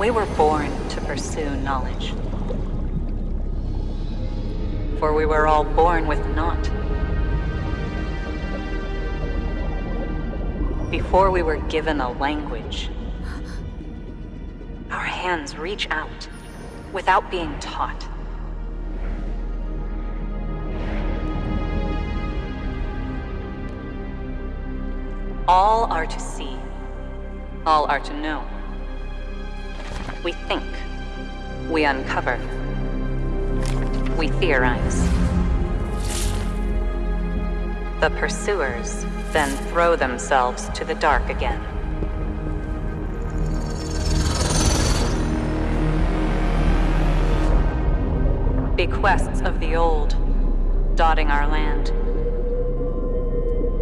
We were born to pursue knowledge. For we were all born with naught. Before we were given a language, our hands reach out without being taught. All are to see. All are to know. We think. We uncover. We theorize. The pursuers then throw themselves to the dark again. Bequests of the old, dotting our land.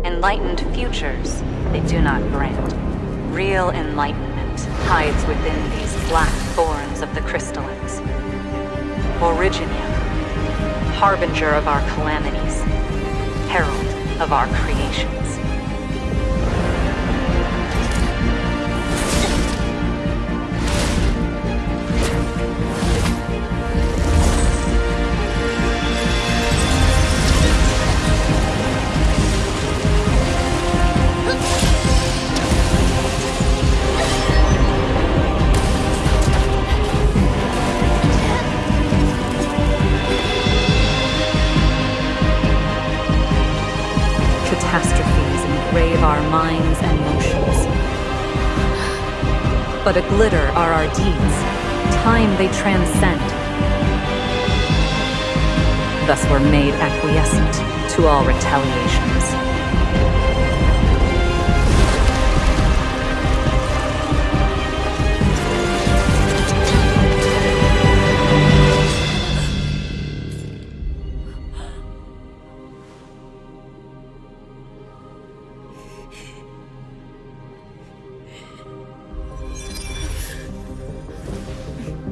Enlightened futures they do not grant. Real enlightenment hides within these black thorns of the crystallines. Originium, harbinger of our calamities, herald of our creations. Engrave our minds and motions. But a glitter are our deeds. Time they transcend. Thus we're made acquiescent to all retaliations.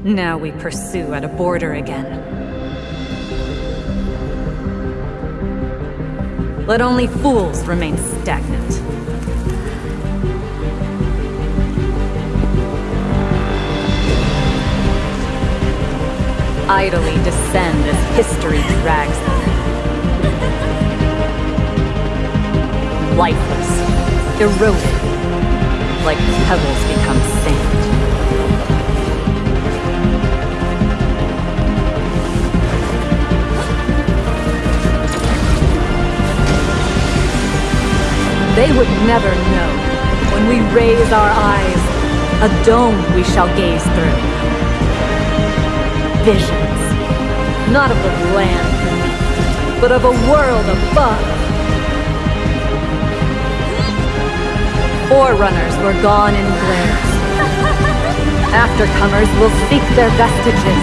Now we pursue at a border again. Let only fools remain stagnant. Idly descend as history drags them. Lifeless, eroded, like pebbles become sand. They would never know. When we raise our eyes, a dome we shall gaze through. Visions, not of the land beneath, but of a world above. Forerunners were gone in glares. Aftercomers will seek their vestiges.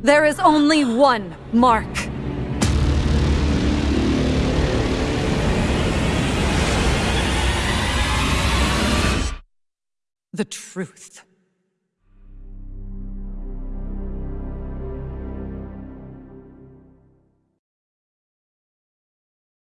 There is only one mark. The truth.